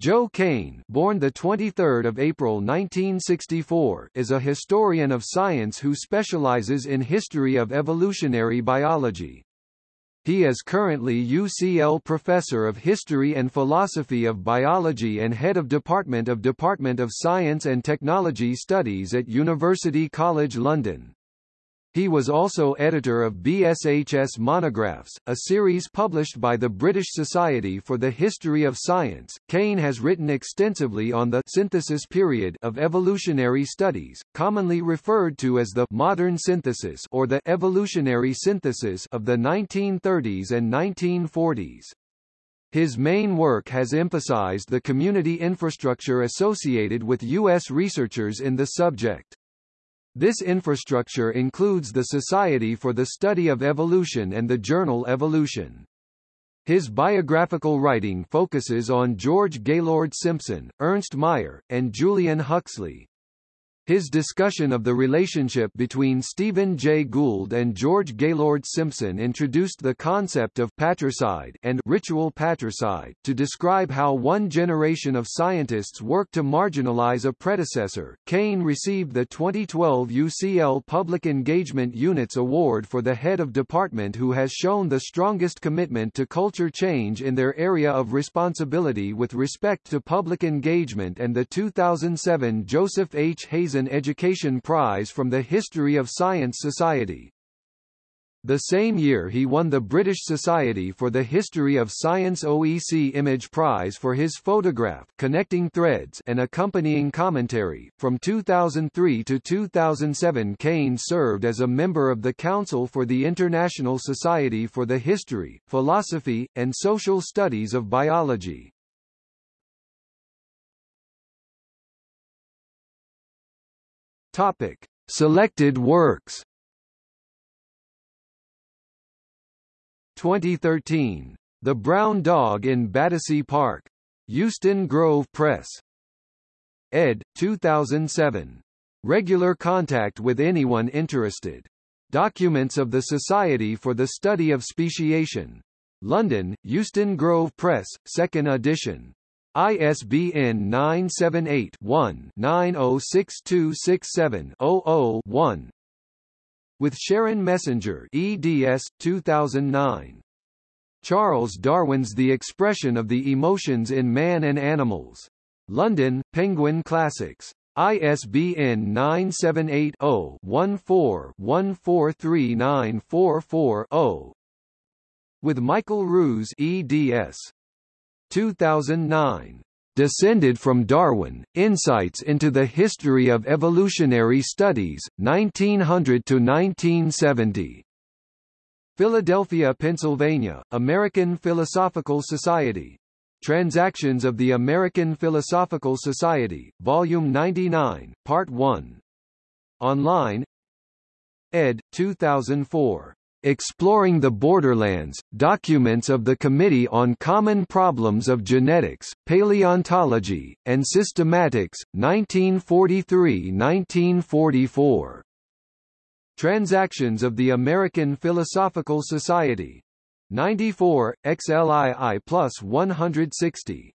Joe Cain, born the 23rd of April 1964, is a historian of science who specializes in history of evolutionary biology. He is currently UCL Professor of History and Philosophy of Biology and Head of Department of Department of Science and Technology Studies at University College London. He was also editor of BSHS Monographs, a series published by the British Society for the History of Science. Cain has written extensively on the synthesis period of evolutionary studies, commonly referred to as the modern synthesis or the evolutionary synthesis of the 1930s and 1940s. His main work has emphasized the community infrastructure associated with U.S. researchers in the subject. This infrastructure includes the Society for the Study of Evolution and the journal Evolution. His biographical writing focuses on George Gaylord Simpson, Ernst Mayr, and Julian Huxley. His discussion of the relationship between Stephen Jay Gould and George Gaylord Simpson introduced the concept of patricide and ritual patricide to describe how one generation of scientists worked to marginalize a predecessor. Cain received the 2012 UCL Public Engagement Units Award for the head of department who has shown the strongest commitment to culture change in their area of responsibility with respect to public engagement and the 2007 Joseph H. Hazen Education Prize from the History of Science Society. The same year he won the British Society for the History of Science OEC Image Prize for his photograph Connecting Threads and accompanying commentary. From 2003 to 2007 Cain served as a member of the Council for the International Society for the History, Philosophy, and Social Studies of Biology. Topic: Selected works. 2013. The Brown Dog in Battersea Park. Euston Grove Press. ed. 2007. Regular contact with anyone interested. Documents of the Society for the Study of Speciation. London, Euston Grove Press, 2nd edition. ISBN 978-1-906267-00-1 With Sharon Messenger eds. 2009. Charles Darwin's The Expression of the Emotions in Man and Animals. London, Penguin Classics. ISBN 978 0 14 0 With Michael Ruse eds. 2009. Descended from Darwin, Insights into the History of Evolutionary Studies, 1900 to 1970. Philadelphia, Pennsylvania, American Philosophical Society. Transactions of the American Philosophical Society, Volume 99, Part 1. Online ed. 2004. Exploring the Borderlands, Documents of the Committee on Common Problems of Genetics, Paleontology, and Systematics, 1943–1944. Transactions of the American Philosophical Society. 94, XLII plus 160.